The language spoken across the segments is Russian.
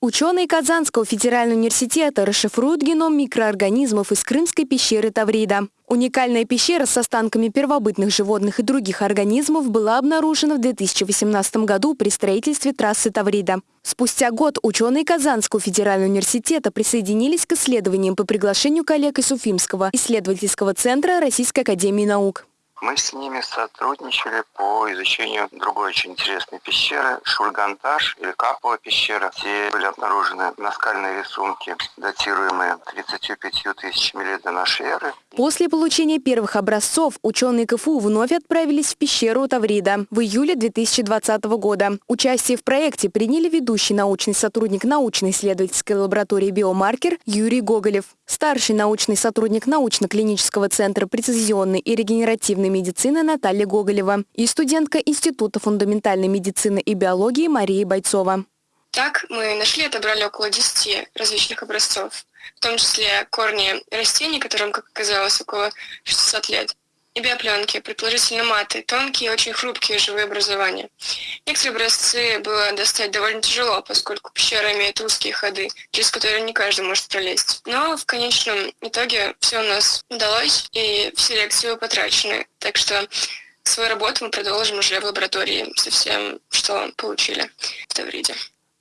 Ученые Казанского федерального университета расшифруют геном микроорганизмов из крымской пещеры Таврида. Уникальная пещера с останками первобытных животных и других организмов была обнаружена в 2018 году при строительстве трассы Таврида. Спустя год ученые Казанского федерального университета присоединились к исследованиям по приглашению коллег из Уфимского исследовательского центра Российской академии наук. Мы с ними сотрудничали по изучению другой очень интересной пещеры, Шульганташ или Капова пещера, где были обнаружены наскальные рисунки, датируемые 35 тысячами лет до нашей эры. После получения первых образцов ученые КФУ вновь отправились в пещеру Таврида в июле 2020 года. Участие в проекте приняли ведущий научный сотрудник научно-исследовательской лаборатории «Биомаркер» Юрий Гоголев, старший научный сотрудник научно-клинического центра прецизионной и регенеративной медицины Наталья Гоголева и студентка Института фундаментальной медицины и биологии Мария Бойцова. Так мы нашли и отобрали около 10 различных образцов, в том числе корни растений, которым, как оказалось, около 600 лет, и биопленки, предположительно маты, тонкие и очень хрупкие живые образования. Некоторые образцы было достать довольно тяжело, поскольку пещера имеет узкие ходы, через которые не каждый может пролезть. Но в конечном итоге все у нас удалось, и все лекции потрачены. Так что свою работу мы продолжим уже в лаборатории со всем, что получили в Тавриде.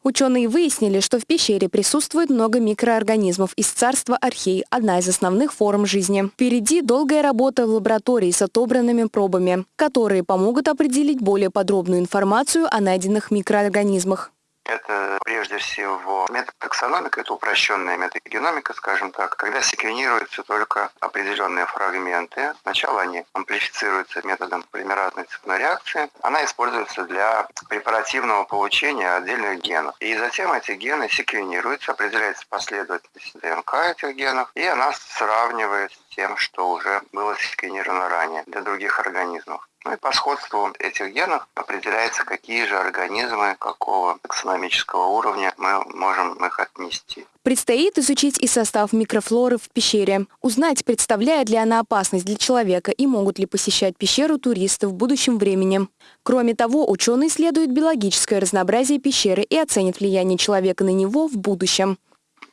Ученые выяснили, что в пещере присутствует много микроорганизмов из царства архей, одна из основных форм жизни. Впереди долгая работа в лаборатории с отобранными пробами, которые помогут определить более подробную информацию о найденных микроорганизмах. Это прежде всего метод таксономика, это упрощенная метагеномика, скажем так, когда секвенируются только определенные фрагменты. Сначала они амплифицируются методом полимеразной цепной реакции. Она используется для препаративного получения отдельных генов. И затем эти гены секвенируются, определяется последовательность ДНК этих генов, и она сравнивает с тем, что уже было секвенировано ранее для других организмов. Ну и по сходству этих генов определяется, какие же организмы, какого таксономического уровня мы можем их отнести. Предстоит изучить и состав микрофлоры в пещере, узнать, представляет ли она опасность для человека и могут ли посещать пещеру туристы в будущем времени. Кроме того, ученые исследуют биологическое разнообразие пещеры и оценят влияние человека на него в будущем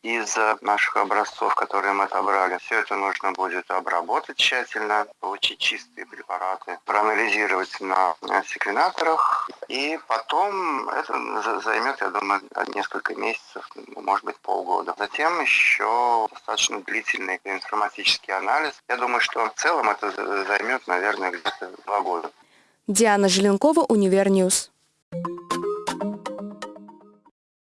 из наших образцов, которые мы отобрали. Все это нужно будет обработать тщательно, получить чистые препараты, проанализировать на секвенаторах, и потом это займет, я думаю, несколько месяцев, может быть, полгода. Затем еще достаточно длительный информатический анализ. Я думаю, что в целом это займет, наверное, где-то два года. Диана Желенкова, Univer News. Thank you.